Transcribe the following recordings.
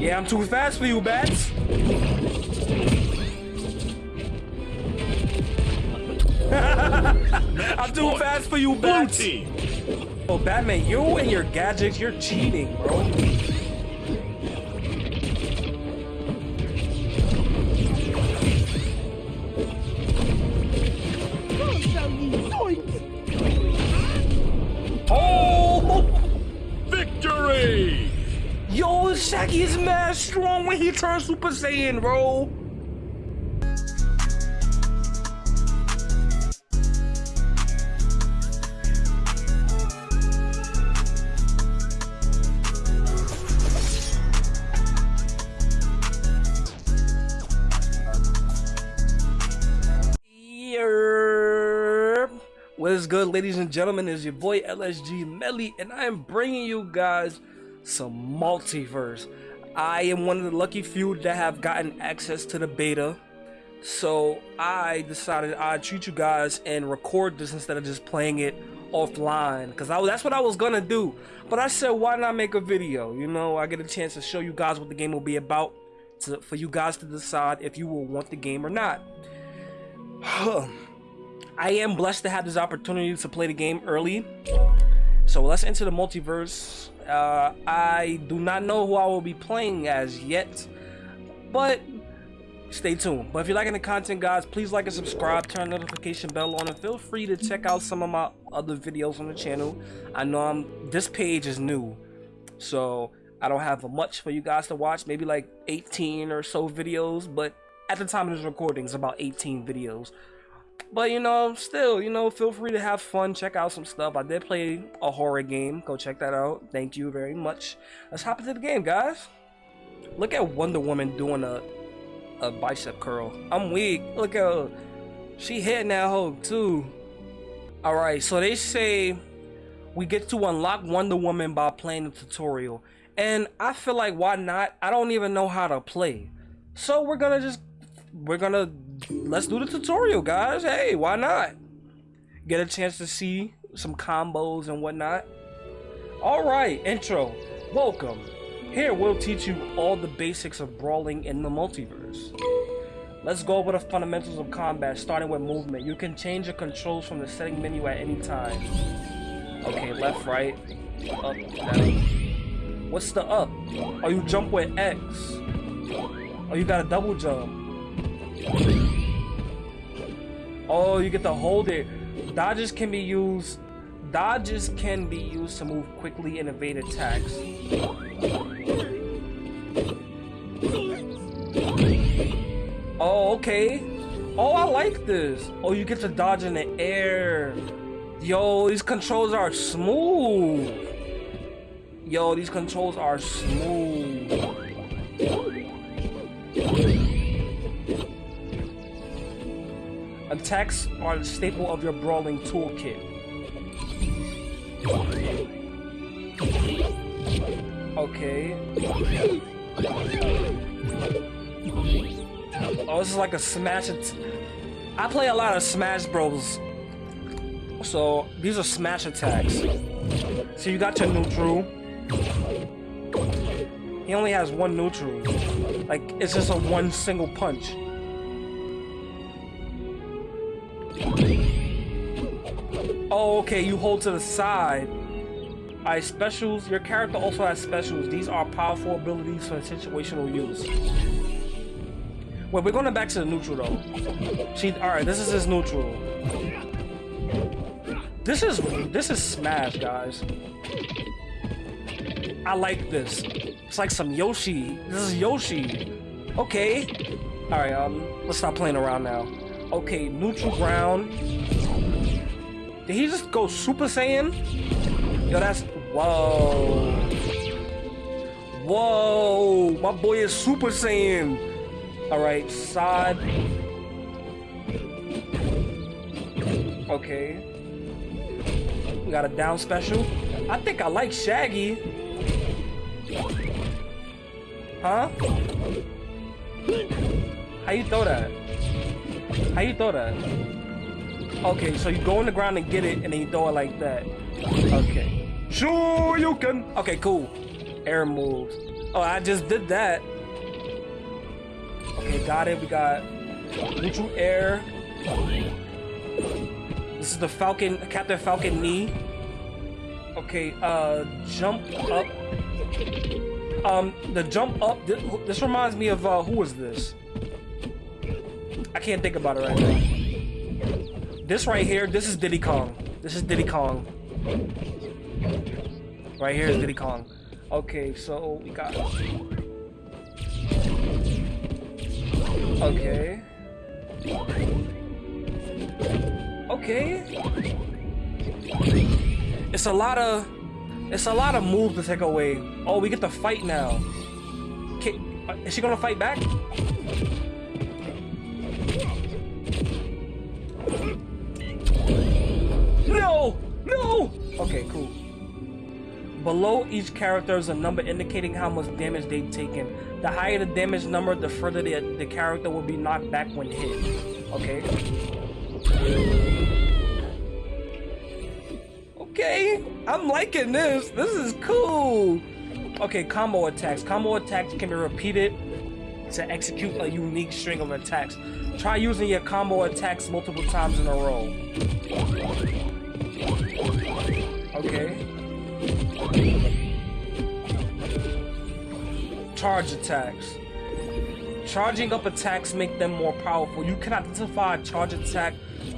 Yeah, I'm too fast for you, bats. I'm too fast for you, bats. Oh, Batman, you and your gadgets, you're cheating, bro. Strong when he turns Super Saiyan, bro. What is good, ladies and gentlemen? Is your boy LSG Melly, and I am bringing you guys some MultiVersus. I am one of the lucky few that have gotten access to the beta, so I decided I'd treat you guys and record this instead of just playing it offline, because that's what I was gonna do. But I said, why not make a video? You know, I get a chance to show you guys what the game will be about, to, for you guys to decide if you will want the game or not. I am blessed to have this opportunity to play the game early. So let's enter the multiverse. Uh, I do not know who I will be playing as yet, but stay tuned. But if you're liking the content, guys, please like and subscribe, turn the notification bell on, and feel free to check out some of my other videos on the channel. I know I'm this page is new, so I don't have much for you guys to watch. Maybe like 18 or so videos, but at the time of this recording, it's about 18 videos. But you know, still, you know, feel free to have fun, check out some stuff. I did play a horror game. Go check that out. Thank you very much. Let's hop into the game, guys. Look at Wonder Woman doing a a bicep curl. I'm weak. Look at her. She hitting that hoe too. Alright, so they say we get to unlock Wonder Woman by playing the tutorial. And I feel like why not? I don't even know how to play. So we're gonna just we're gonna let's do the tutorial guys. Hey why not? Get a chance to see some combos and whatnot. All right intro. Welcome. Here we'll teach you all the basics of brawling in the multiverse. Let's go over the fundamentals of combat starting with movement. You can change your controls from the setting menu at any time. Okay left right up down. What's the up? Oh you jump with x. Oh you got a double jump Oh, you get to hold it. Dodges can be used. Dodges can be used to move quickly and evade attacks. Oh, okay. Oh, I like this. Oh, you get to dodge in the air. Yo, these controls are smooth. Yo, these controls are smooth. Attacks are the staple of your brawling toolkit. Okay. Oh, this is like a smash. I play a lot of Smash Bros. So these are smash attacks. So you got your neutral. He only has one neutral. Like it's just a one single punch. Oh, okay, you hold to the side. Alright, specials. Your character also has specials. These are powerful abilities for situational use. Wait, we're going back to the neutral though. She alright, this is his neutral. This is this is Smash, guys. I like this. It's like some Yoshi. This is Yoshi. Okay. Alright, um, let's stop playing around now. Okay, neutral ground. Did he just go Super Saiyan? Yo, that's... Whoa. Whoa. My boy is Super Saiyan. Alright, side. Okay. We got a down special. I think I like Shaggy. Huh? How you throw that? How you throw that? Okay, so you go on the ground and get it, and then you throw it like that. Okay. Sure, you can. Okay, cool. Air moves. Oh, I just did that. Okay, got it. We got neutral air. This is the Falcon, Captain Falcon knee. Okay, uh, jump up. Um, the jump up. This, this reminds me of uh, who was this? I can't think about it right now. This right here, this is Diddy Kong. This is Diddy Kong. Right here is Diddy Kong. Okay, so we got. Okay. Okay. It's a lot of it's a lot of moves to take away. Oh, we get to fight now. Uh, is she gonna fight back? Okay, cool. Below each character is a number indicating how much damage they've taken. The higher the damage number, the further the, the character will be knocked back when hit. Okay. Okay, I'm liking this. This is cool. Okay, combo attacks. Combo attacks can be repeated to execute a unique string of attacks. Try using your combo attacks multiple times in a row. Okay. Charge attacks. Charging up attacks make them more powerful. You can identify a charge attack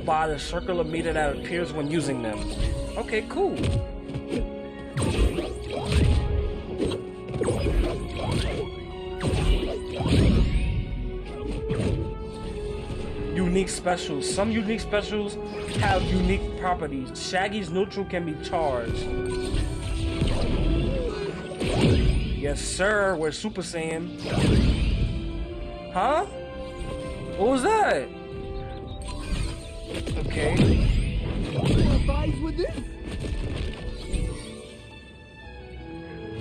by the circular meter that appears when using them. Okay, cool. Unique specials. Some unique specials have unique properties. Shaggy's neutral can be charged. Yes, sir. We're Super Saiyan. Huh? What was that? Okay.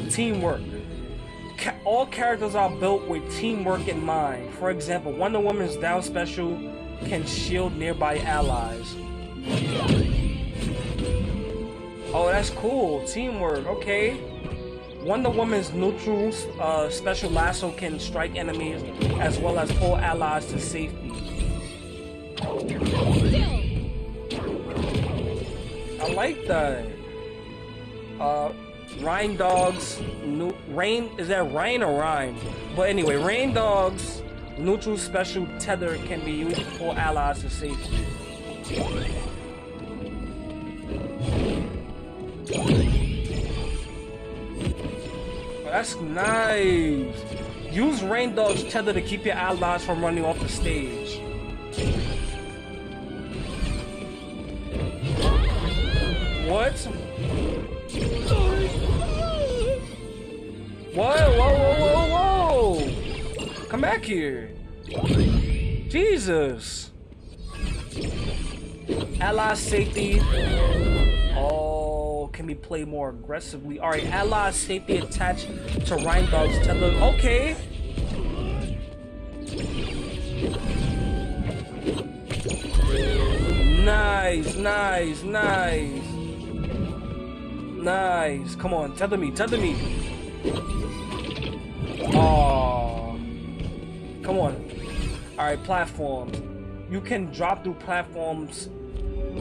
Teamwork. Ca all characters are built with teamwork in mind. For example, Wonder Woman's down special can shield nearby allies. Oh, that's cool. Teamwork. Okay. Wonder Woman's neutral uh, special lasso can strike enemies as well as pull allies to safety. I like that. Uh, Reindog's, Rain, is that Rain or Rhyme? But anyway, Reindog's, neutral special tether can be used to pull allies to safety. That's nice. Use Reindog's tether to keep your allies from running off the stage. What? What? Whoa, whoa, whoa, whoa! Come back here. Jesus. Ally safety. Oh, can we play more aggressively? All right, ally safety attached to Reindog's tether. Okay. Nice, nice, nice. Nice. Come on, tether me, tether me. Oh. Come on. Alright, platforms. You can drop through platforms.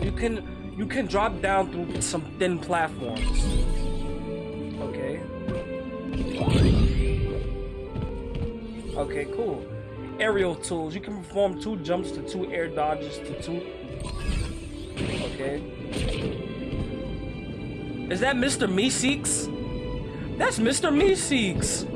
You can you can drop down through some thin platforms. Okay. Okay, cool. Aerial tools. You can perform two jumps to two air dodges to two. Okay. Is that Mr. Meeseeks? That's Mr. Meeseeks.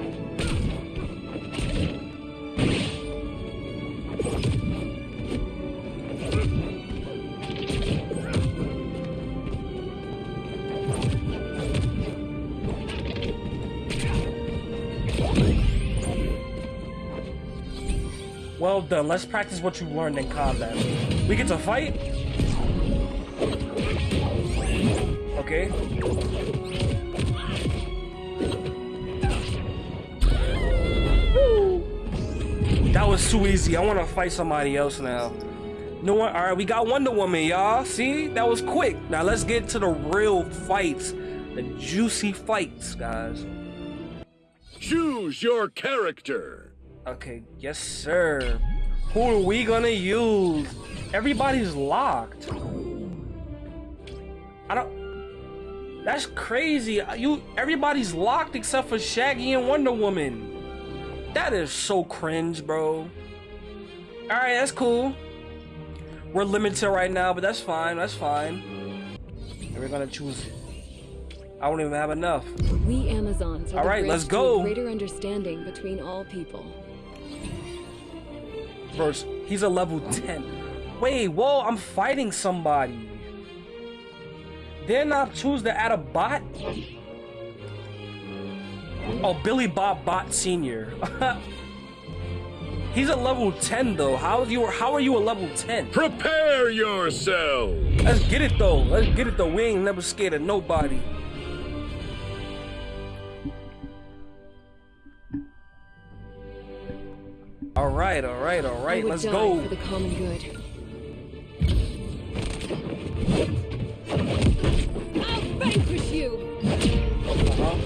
Well done. Let's practice what you learned in combat. We get to fight? Okay. That was too easy. I want to fight somebody else now. No one. All right, we got Wonder Woman, y'all. See, that was quick. Now let's get to the real fights, the juicy fights, guys. Choose your character. Okay, yes, sir. Who are we gonna use? Everybody's locked. I don't. That's crazy. You, everybody's locked except for Shaggy and Wonder Woman. That is so cringe, bro. All right, that's cool. We're limited right now, but that's fine. That's fine. And we're gonna choose. I don't even have enough. We Amazons are All right, let's go. greater understanding between all people. First, he's a level 10. Wait, whoa, I'm fighting somebody. Didn't I choose to add a bot? Oh, Billy Bob Bot Senior. He's a level 10 though. How are you how are you a level 10? Prepare yourself. Let's get it though. Let's get it though. We ain't never scared of nobody. All right, all right, all right. Let's go. for the common good. I'll vanquish you! Uh-huh.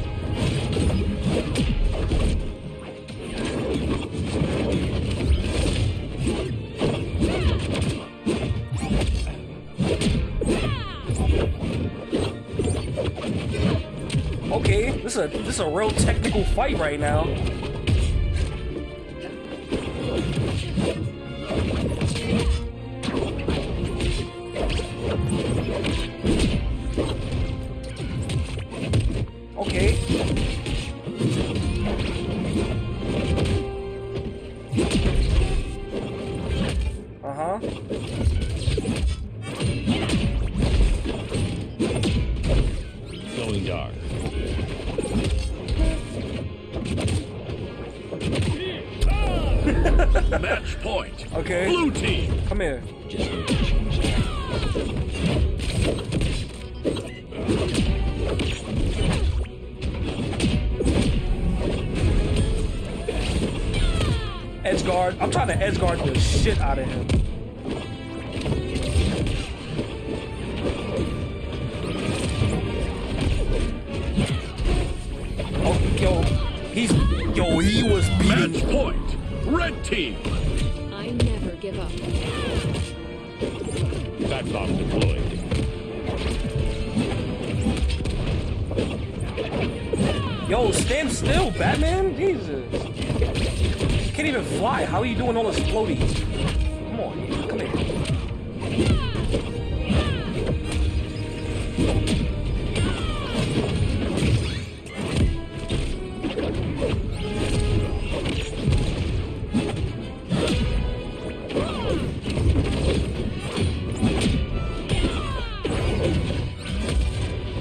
Okay, this is a this is a real technical fight right now. I'm trying to edge guard the shit out of him. Oh, yo, he's yo, he was Match point. Red team. I never give up. Back bomb deployed. Yo, stand still, Batman. Jesus, you can't even fly. How are you doing all this floaty? Come on, come here.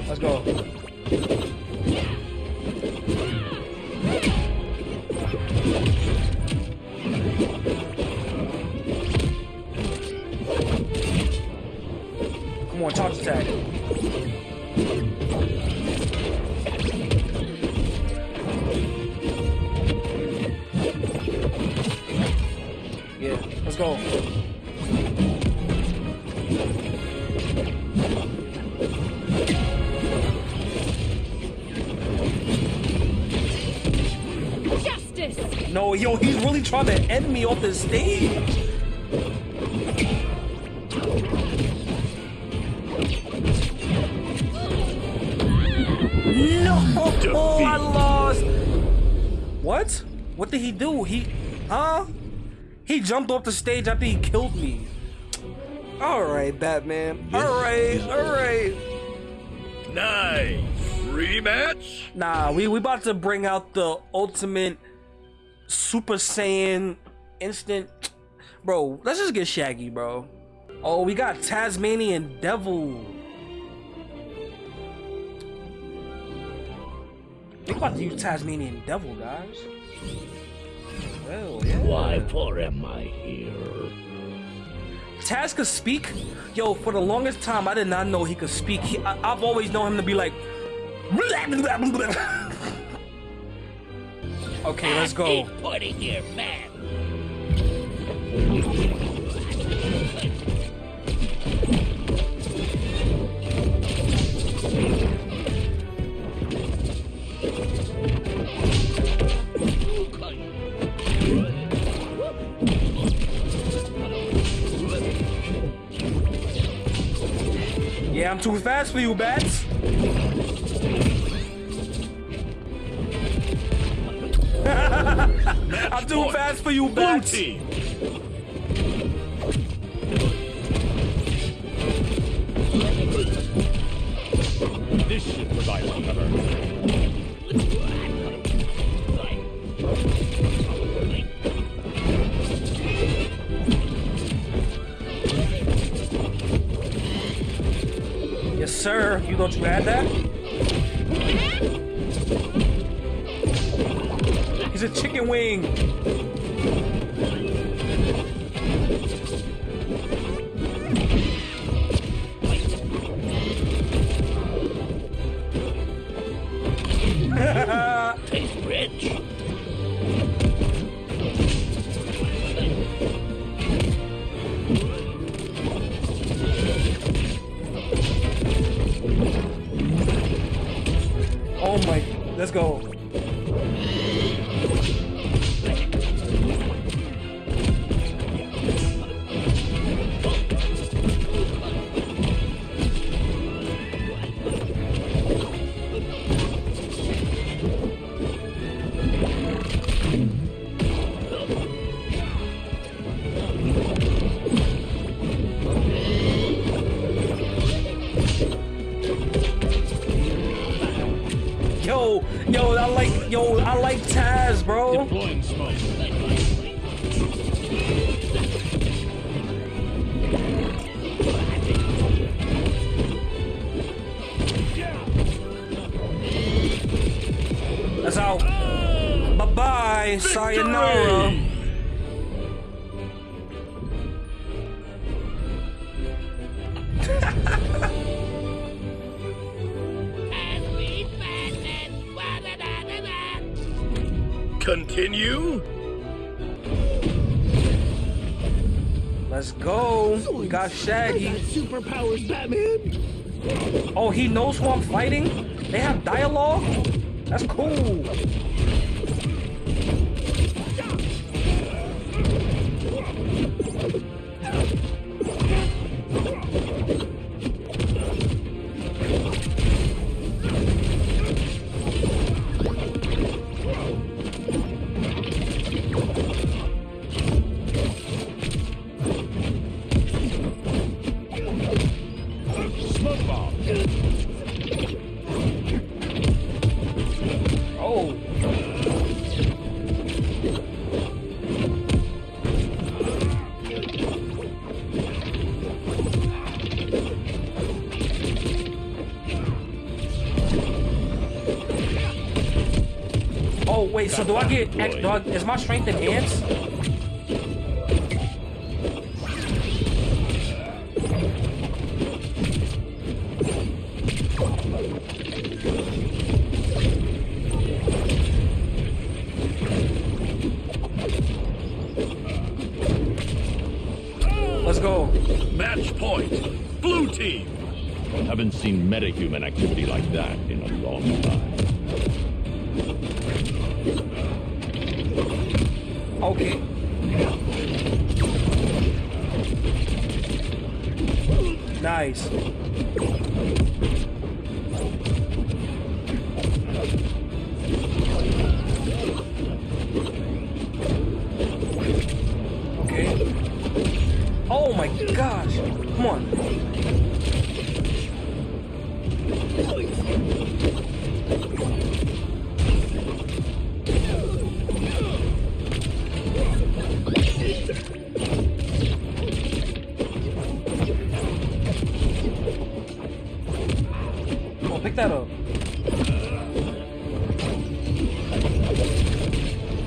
Let's go. Yo, he's really trying to end me off the stage. No, Defeat. I lost. What? What did he do? He, huh? He jumped off the stage after he killed me. All right, Batman. All right, all right. Nice. Rematch. Nah, we we about to bring out the ultimate Super Saiyan instant. Bro, let's just get Shaggy, bro. Oh, we got Tasmanian Devil. We about to use Tasmanian Devil, guys. Well, yeah. Why for am I here? Taz could speak. Yo, for the longest time, I did not know he could speak. He, I, I've always known him to be like. Okay, let's go. Putting here, man. Yeah, I'm too fast for you, bats. I'm too point. fast for you, Blue team. This should provide cover. Yes, sir. You thought you had that? Chicken wing. Sayonara. Continue? Let's go. We got Shaggy. Superpowers, Batman. Oh, he knows who I'm fighting? They have dialogue? That's cool. So do I get? ex- Do I, is my strength enhanced? Let's go. Match point. Blue team. Haven't seen metahuman activity like that in a long time. Okay. Nice. Okay. Oh my gosh. Come on. Up.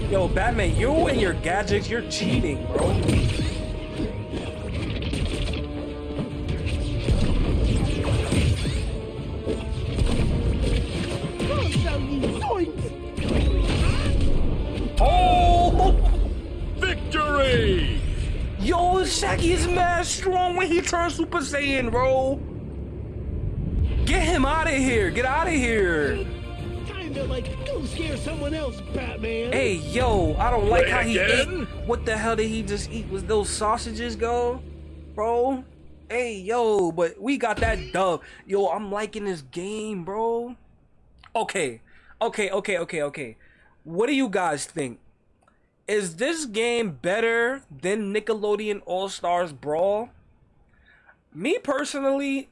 Yo, Batman, you and your gadgets, you're cheating, bro. I'll show you zoinks. Oh! Victory! Yo, Shaggy is mad strong when he turns Super Saiyan, bro. Get out of here. Get out of here. Kinda like go scare someone else, Batman. Hey, yo, I don't like how he ate. What the hell did he just eat? Was those sausages go? Bro? Hey, yo, but we got that dub. Yo, I'm liking this game, bro. Okay, okay, okay, okay, okay. What do you guys think? Is this game better than Nickelodeon All Stars Brawl? Me personally,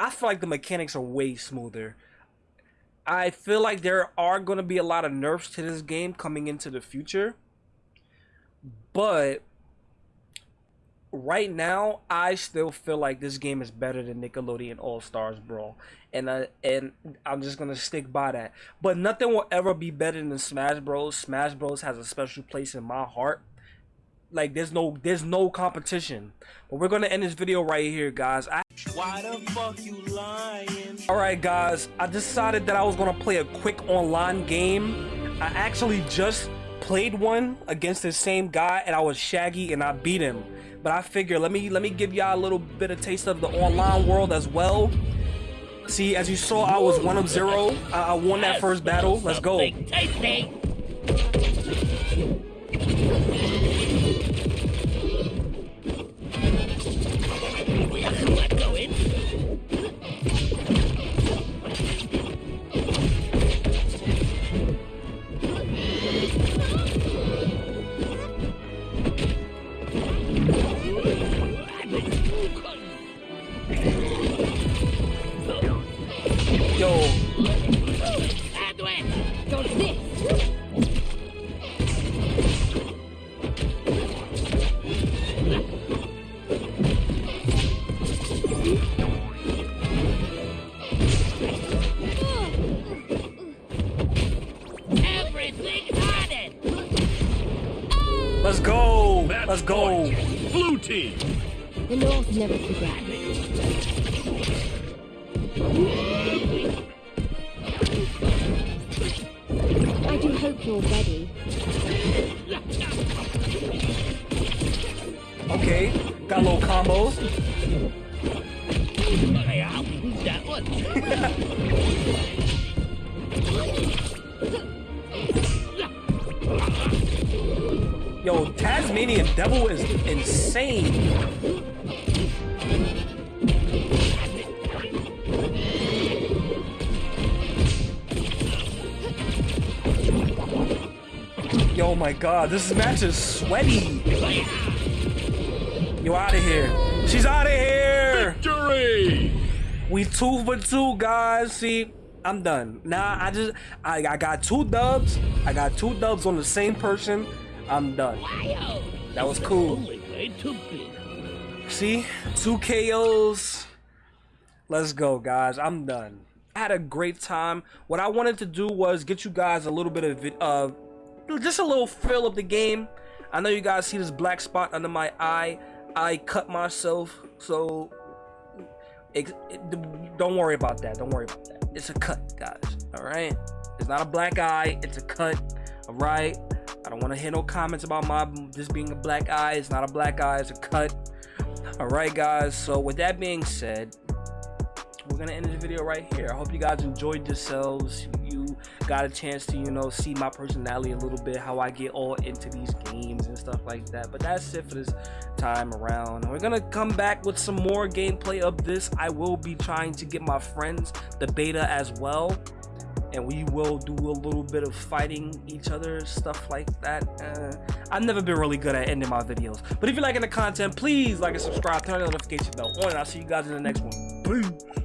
I feel like the mechanics are way smoother. I feel like there are going to be a lot of nerfs to this game coming into the future. But right now, I still feel like this game is better than Nickelodeon All Stars Brawl, and uh, and I'm just gonna stick by that. But nothing will ever be better than Smash Bros. Smash Bros. has a special place in my heart. Like there's no there's no competition. But we're gonna end this video right here, guys. I Why the fuck you lying? Alright guys, I decided that I was gonna play a quick online game. I actually just played one against the same guy and I was Shaggy and I beat him. But I figure let me let me give y'all a little bit of taste of the online world as well. See, as you saw, I was one of zero. I, I won that first battle. Let's go. Tasty. Go Yo, Dodge this. Everything on it. let's go. Match Let's go. point. Blue team. The North never forgot. Yo, Tasmanian Devil is insane. Yo, my God, this match is sweaty. You out of here. She's out of here. Victory. We two for two, guys. See, I'm done. Nah, I just I, I got two dubs. I got two dubs on the same person. I'm done. That was cool. See, two KOs. Let's go, guys. I'm done. I had a great time. What I wanted to do was get you guys a little bit of uh, just a little feel of the game. I know you guys see this black spot under my eye. I cut myself, so ex- it- don't worry about that. Don't worry about that. It's a cut, guys. All right. It's not a black eye. It's a cut. All right. I don't want to hear no comments about my this being a black eye. It's not a black eye. It's a cut. All right, guys. So with that being said, we're gonna end this video right here. I hope you guys enjoyed yourselves. You got a chance to, you know, see my personality a little bit, how I get all into these games and stuff like that. But that's it for this time around. We're gonna come back with some more gameplay of this. I will be trying to get my friends the beta as well. And we will do a little bit of fighting each other, stuff like that. Uh, I've never been really good at ending my videos. But if you're liking the content, please like and subscribe, turn the notification bell on, and I'll see you guys in the next one. Peace.